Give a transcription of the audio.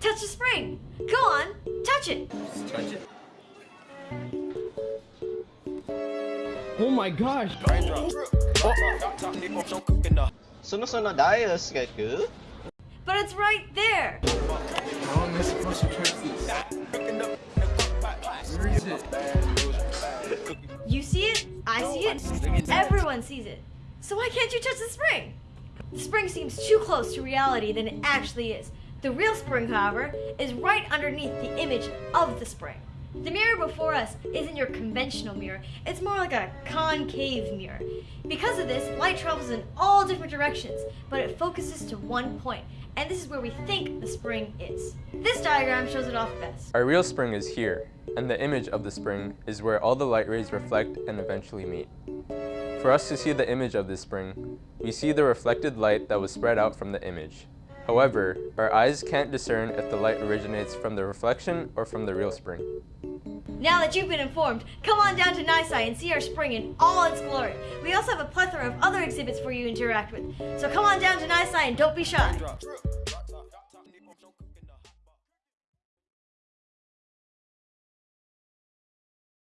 Touch the spring. Go on, touch it. Touch it. Oh my gosh! Sunod-sunod ayos kay ku. But it's right there. How am I supposed to touch this? Where is it? You see it, I see it, everyone sees it. So why can't you touch the spring? The spring seems too close to reality than it actually is. The real spring, however, is right underneath the image of the spring. The mirror before us isn't your conventional mirror, it's more like a concave mirror. Because of this, light travels in all different directions, but it focuses to one point, and this is where we think the spring is. This diagram shows it off best. Our real spring is here, and the image of the spring is where all the light rays reflect and eventually meet. For us to see the image of this spring, we see the reflected light that was spread out from the image. However, our eyes can't discern if the light originates from the reflection or from the real spring. Now that you've been informed, come on down to Nisai and see our spring in all its glory. We also have a plethora of other exhibits for you to interact with. So come on down to Nisai and don't be shy.